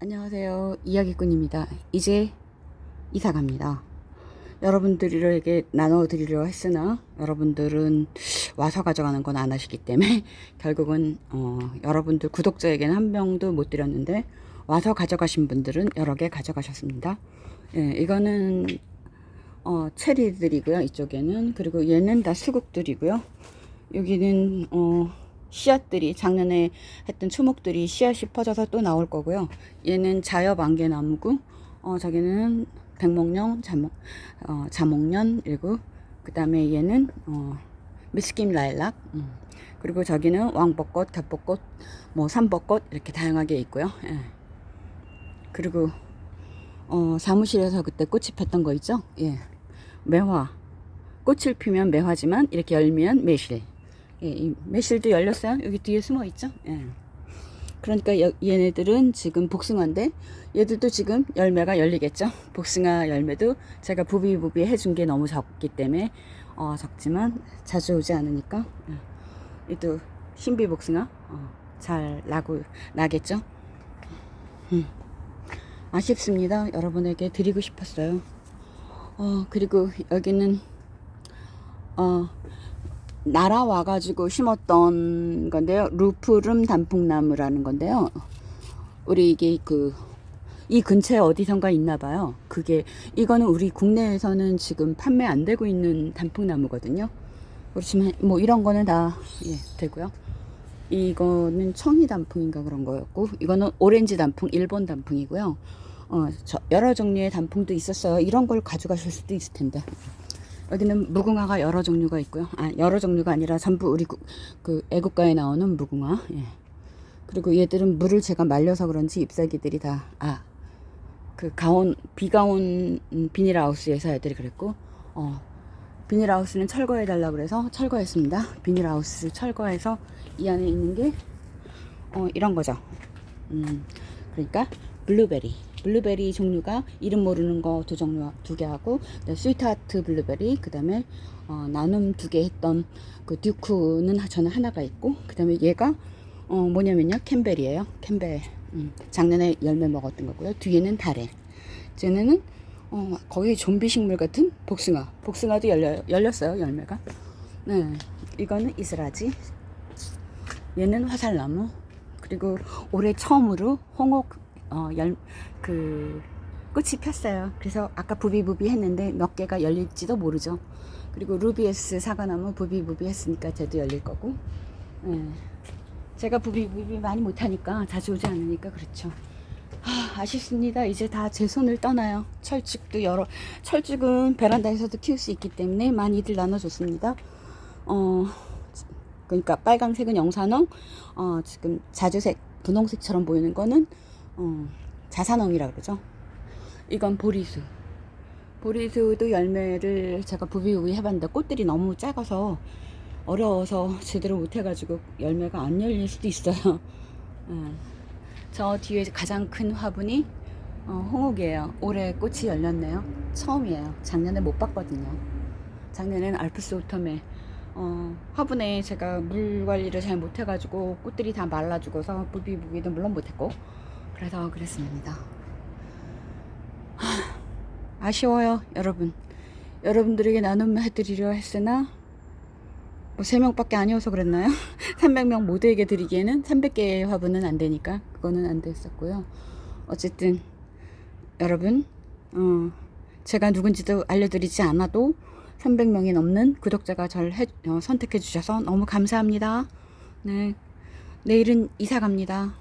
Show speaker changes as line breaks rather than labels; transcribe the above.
안녕하세요. 이야기꾼입니다. 이제 이사 갑니다. 여러분들에게 나눠 드리려 했으나 여러분들은 와서 가져가는 건 안 하시기 때문에 결국은 어, 여러분들 구독자에게는 한 병도 못 드렸는데 와서 가져가신 분들은 여러 개 가져가셨습니다. 예, 이거는 어, 체리들이고요. 이쪽에는 그리고 얘는 다 수국들이고요. 여기는 어, 씨앗들이 작년에 했던 초목들이 씨앗이 퍼져서 또 나올 거고요. 얘는 자엽 안개나무고 어 저기는 백목령 자목 어 자목련 그리고 그 다음에 얘는 어 미스김 라일락 음. 그리고 저기는 왕벚꽃, 겹벚꽃, 뭐 삼벚꽃 이렇게 다양하게 있고요. 예. 그리고 어 사무실에서 그때 꽃이 폈던 거 있죠? 예. 매화. 꽃을 피면 매화지만 이렇게 열면 매실. 예, 이 매실도 열렸어요. 여기 뒤에 숨어 있죠. 예. 그러니까 여, 얘네들은 지금 복숭아인데 얘들도 지금 열매가 열리겠죠. 복숭아 열매도 제가 부비부비 해준 게 너무 적기 때문에 어, 적지만 자주 오지 않으니까 예. 얘도 신비 복숭아 어, 잘 나고 나겠죠. 음. 아쉽습니다. 여러분에게 드리고 싶었어요. 어, 그리고 여기는 어, 날아와 가지고 심었던 건데요. 루프름 단풍나무라는 건데요. 우리 이게 그, 이 근처에 어디선가 있나 봐요. 그게, 이거는 우리 국내에서는 지금 판매 안 되고 있는 단풍나무거든요. 그렇지만, 뭐 이런 거는 다, 예, 되고요. 이거는 청이 단풍인가 그런 거였고, 이거는 오렌지 단풍, 일본 단풍이고요. 어, 저, 여러 종류의 단풍도 있었어요. 이런 걸 가져가실 수도 있을 텐데. 여기는 무궁화가 여러 종류가 있고요. 아, 여러 종류가 아니라 전부 우리 구, 그 애국가에 나오는 무궁화. 예. 그리고 얘들은 물을 제가 말려서 그런지 잎사귀들이 다, 아, 그 가온, 비가 온 비닐하우스에서 애들이 그랬고, 어, 비닐하우스는 철거해달라고 그래서 철거했습니다. 비닐하우스 철거해서 이 안에 있는 게, 어, 이런 거죠. 음, 그러니까, 블루베리. 블루베리 종류가 이름 모르는 거 두 종류 두 개 하고 스위트하트 블루베리 그 다음에 어, 나눔 두 개 했던 그 듀크는 저는 하나가 있고 그 다음에 얘가 어, 뭐냐면요. 캠벨이에요. 캠벨. 음, 작년에 열매 먹었던 거고요. 뒤에는 다래 쟤네는 어, 거의 좀비 식물 같은 복숭아. 복숭아도 열려, 열렸어요 열매가. 네 이거는 이스라지. 얘는 화살나무. 그리고 올해 처음으로 홍옥 어, 열, 그, 꽃이 폈어요. 그래서 아까 부비부비 했는데 몇 개가 열릴지도 모르죠. 그리고 루비에스 사과나무 부비부비 했으니까 쟤도 열릴 거고. 예. 제가 부비부비 많이 못하니까 자주 오지 않으니까 그렇죠. 하, 아쉽습니다. 이제 다 제 손을 떠나요. 철쭉도 여러, 철쭉은 베란다에서도 키울 수 있기 때문에 많이들 나눠줬습니다. 어, 그러니까 빨강색은 영산홍, 어, 지금 자주색, 분홍색처럼 보이는 거는 어, 자산엉이라 그러죠. 이건 보리수. 보리수도 열매를 제가 부비부비 해봤는데 꽃들이 너무 작아서 어려워서 제대로 못해가지고 열매가 안 열릴 수도 있어요. 어. 저 뒤에 가장 큰 화분이 어, 홍옥이에요. 올해 꽃이 열렸네요. 처음이에요. 작년에 못 봤거든요. 작년에는 알프스 오텀에 어, 화분에 제가 물 관리를 잘 못해가지고 꽃들이 다 말라 죽어서 부비부비도 물론 못했고 그래서 그랬습니다. 아쉬워요, 여러분. 여러분들에게 나눔 해드리려 했으나 뭐 3명밖에 아니어서 그랬나요? 300명 모두에게 드리기에는 300개의 화분은 안 되니까 그거는 안 됐었고요. 어쨌든 여러분 어, 제가 누군지도 알려드리지 않아도 300명이 넘는 구독자가 절 해, 어, 선택해 주셔서 너무 감사합니다. 네, 내일은 이사 갑니다.